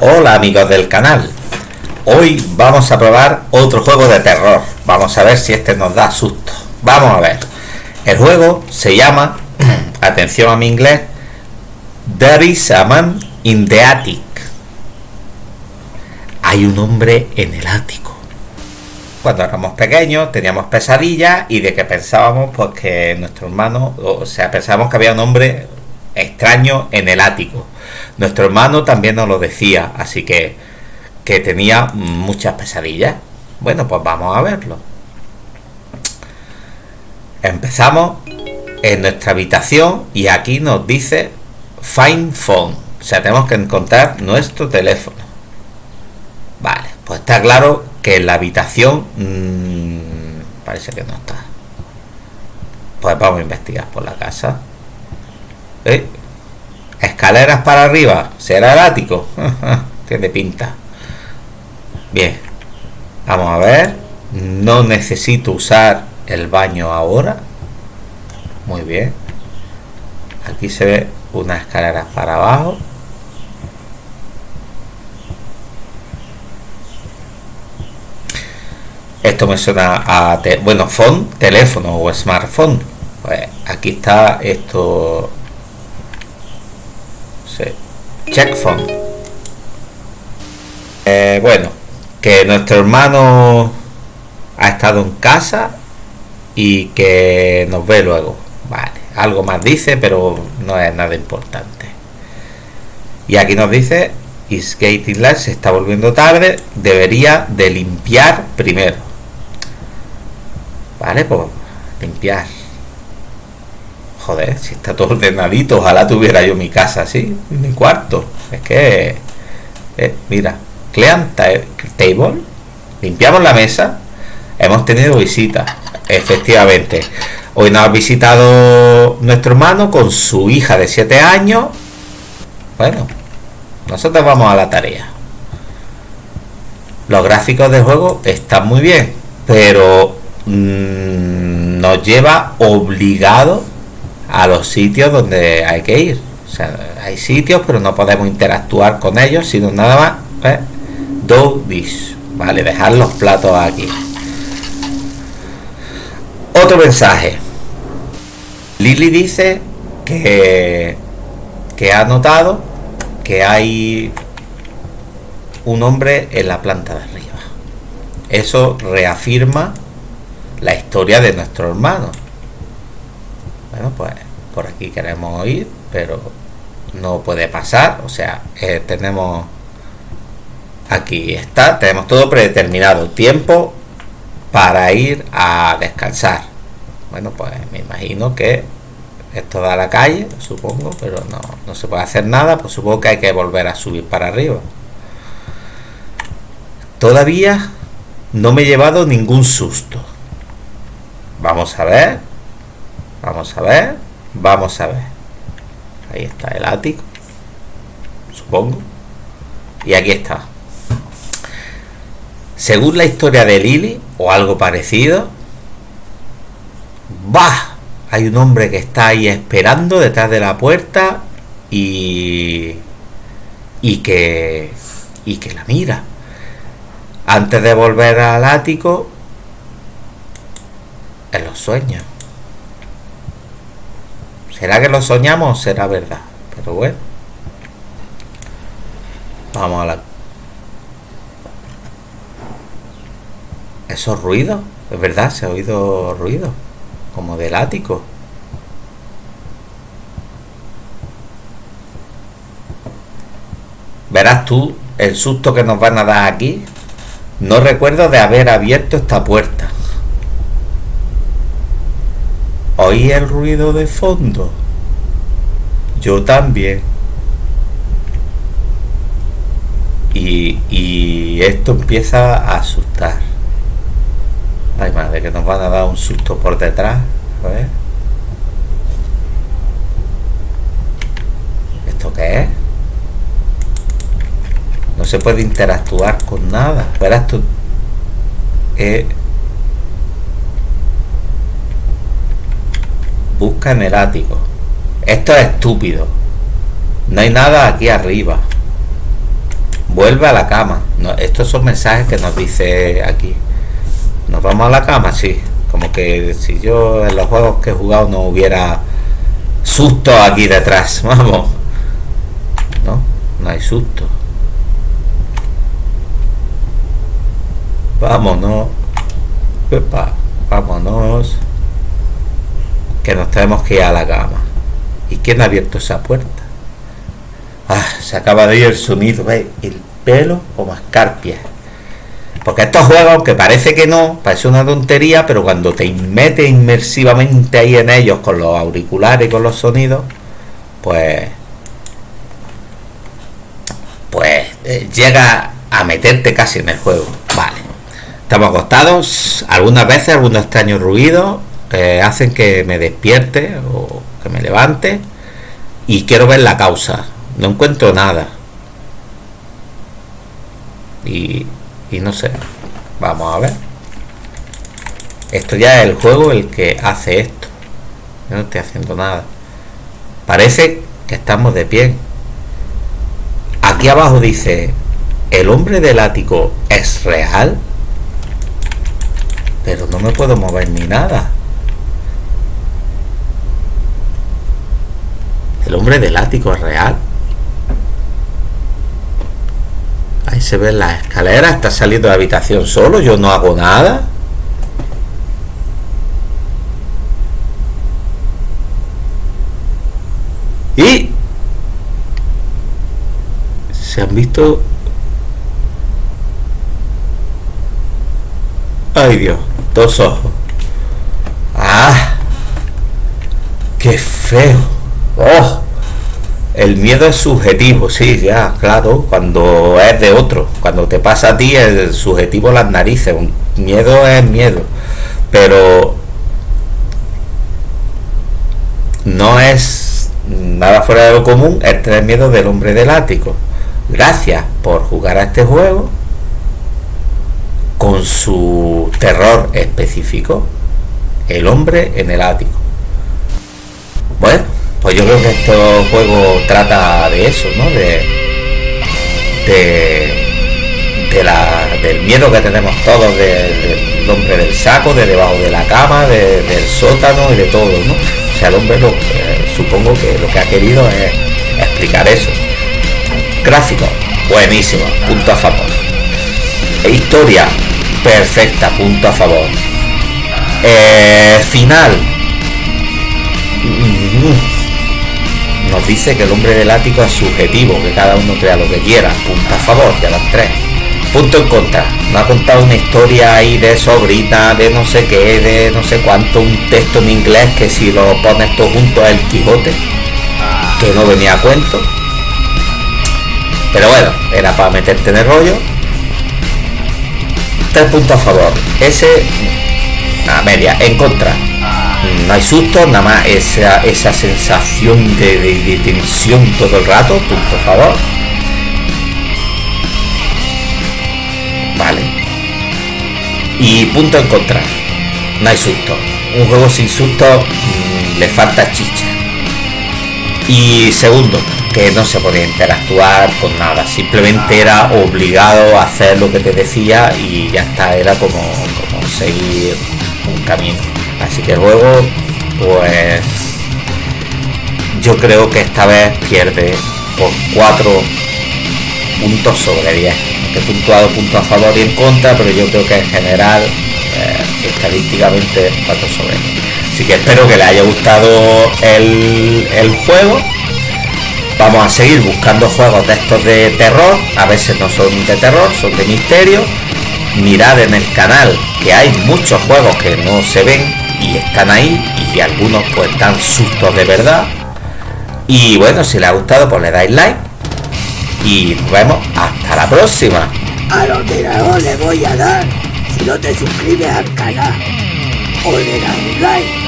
Hola amigos del canal. Hoy vamos a probar otro juego de terror. Vamos a ver si este nos da susto. Vamos a ver. El juego se llama, atención a mi inglés, There is a man in the attic. Hay un hombre en el ático. Cuando éramos pequeños teníamos pesadillas y de que pensábamos pues que nuestro hermano, o sea, pensábamos que había un hombre extraño en el ático. Nuestro hermano también nos lo decía, así que, que tenía muchas pesadillas. Bueno, pues vamos a verlo. Empezamos en nuestra habitación y aquí nos dice Find Phone. O sea, tenemos que encontrar nuestro teléfono. Vale, pues está claro que en la habitación mmm, parece que no está. Pues vamos a investigar por la casa. ¿Eh? Escaleras para arriba. ¿Será el ático? Tiene pinta. Bien. Vamos a ver. No necesito usar el baño ahora. Muy bien. Aquí se ve unas escaleras para abajo. Esto me suena a... bueno, phone, teléfono o smartphone. Pues aquí está esto Check phone. Eh, bueno, que nuestro hermano ha estado en casa y que nos ve luego. Vale, algo más dice, pero no es nada importante. Y aquí nos dice, is getting late, se está volviendo tarde, debería de limpiar primero. Vale, pues limpiar joder, si está todo ordenadito, ojalá tuviera yo mi casa así, mi cuarto. Es que, eh, mira, clean table, limpiamos la mesa, hemos tenido visita, efectivamente. Hoy nos ha visitado nuestro hermano con su hija de 7 años. Bueno, nosotros vamos a la tarea. Los gráficos del juego están muy bien, pero mm, nos lleva obligado a los sitios donde hay que ir. O sea, hay sitios, pero no podemos interactuar con ellos, sino nada más. ¿eh? Do this. Vale, dejar los platos aquí. Otro mensaje. Lily dice que, que ha notado que hay un hombre en la planta de arriba. Eso reafirma la historia de nuestro hermano bueno pues por aquí queremos ir pero no puede pasar. O sea eh, tenemos aquí está tenemos todo predeterminado tiempo para ir a descansar. Bueno pues me imagino que esto da la calle supongo pero no, no se puede hacer nada pues supongo que hay que volver a subir para arriba. Todavía no me he llevado ningún susto. Vamos a ver Vamos a ver. Vamos a ver. Ahí está el ático. Supongo. Y aquí está. Según la historia de Lily, o algo parecido, ¡bah! Hay un hombre que está ahí esperando detrás de la puerta y. y que. y que la mira. Antes de volver al ático, en los sueños. ¿Será que lo soñamos? Será verdad. Pero bueno. Vamos a la... Esos ruidos. Es verdad, se ha oído ruido. Como del ático. Verás tú el susto que nos van a dar aquí. No recuerdo de haber abierto esta puerta. Oí el ruido de fondo. Yo también. Y, y esto empieza a asustar. Ay madre, que nos van a dar un susto por detrás. A ver. ¿Esto qué es? No se puede interactuar con nada. Verás tú. Eh, busca en el ático. Esto es estúpido. No hay nada aquí arriba. vuelve a la cama. estos son mensajes que nos dice aquí. ¿Nos vamos a la cama? Sí. Como que si yo en los juegos que he jugado no hubiera susto aquí detrás. Vamos. No, no hay susto. Vámonos. vámonos. Que nos tenemos que ir a la cama. ¿Y quién ha abierto esa puerta? Ah, se acaba de ir el sonido. El pelo como escarpia. Porque estos juegos, que parece que no, parece una tontería, pero cuando te metes inmersivamente ahí en ellos con los auriculares y con los sonidos, pues. Pues eh, llega a meterte casi en el juego. Vale. Estamos acostados, algunas veces algunos extraños ruidos eh, hacen que me despierte o que me levante y quiero ver la causa. No encuentro nada. Y, y no sé. Vamos a ver. Esto ya es el juego el que hace esto. No estoy haciendo nada. Parece que estamos de pie. Aquí abajo dice, ¿el hombre del ático es real? Pero no me puedo mover ni nada. ¿El hombre del ático es real? Ahí se ve la escalera, está saliendo de la habitación solo, yo no hago nada. Y se han visto Ay Dios, dos ojos. Ah, qué feo. Oh, el miedo es subjetivo, sí, ya, claro, cuando es de otro. Cuando te pasa a ti, el subjetivo las narices. Un miedo es miedo. Pero no es nada fuera de lo común el tener miedo del hombre del ático. Gracias por jugar a este juego con su terror específico. El hombre en el ático. Bueno, pues yo creo que este juego trata de eso, ¿no? De, de, la, del miedo que tenemos todos del hombre del saco, de debajo de la cama, del sótano y de todo, ¿no? O sea, el hombre lo, supongo que lo que ha querido es explicar eso. Gráfico, buenísimo, punto a favor. Historia, perfecta, punto a favor. Eh, final. Mm, nos dice que el hombre del ático es subjetivo, que cada uno crea lo que quiera. Punto a favor, ya las tres. Punto en contra. No ha contado una historia ahí de sobrita, de no sé qué, de no sé cuánto, un texto en inglés que si lo pones todo junto es el Quijote, que no venía a cuento. Pero bueno, era para meterte en el rollo. Tres puntos a favor. Ese, a media, en contra no hay susto, nada más esa, esa sensación de, tensión todo el rato, por favor. Vale. Y punto en contra. No hay susto. Un juego sin susto mm, le falta chicha. Y segundo, que no se podía interactuar con nada. Simplemente era obligado a hacer lo que te decía y ya está. Era como, como seguir un camino. Así que luego, pues yo creo que esta vez pierde por 4 puntos sobre 10. He puntuado puntos a favor y en contra, pero yo creo que en general, eh, estadísticamente, 4 sobre 10. Así que espero que les haya gustado el, el juego. Vamos a seguir buscando juegos de estos de terror. A veces no son de terror, son de misterio. Mirad en el canal que hay muchos juegos que no se ven y están ahí y algunos pues dan sustos de verdad. Y bueno, si les ha gustado pues le dais like y nos vemos hasta la próxima. A los le voy a dar si no te suscribes al canal o le das un like.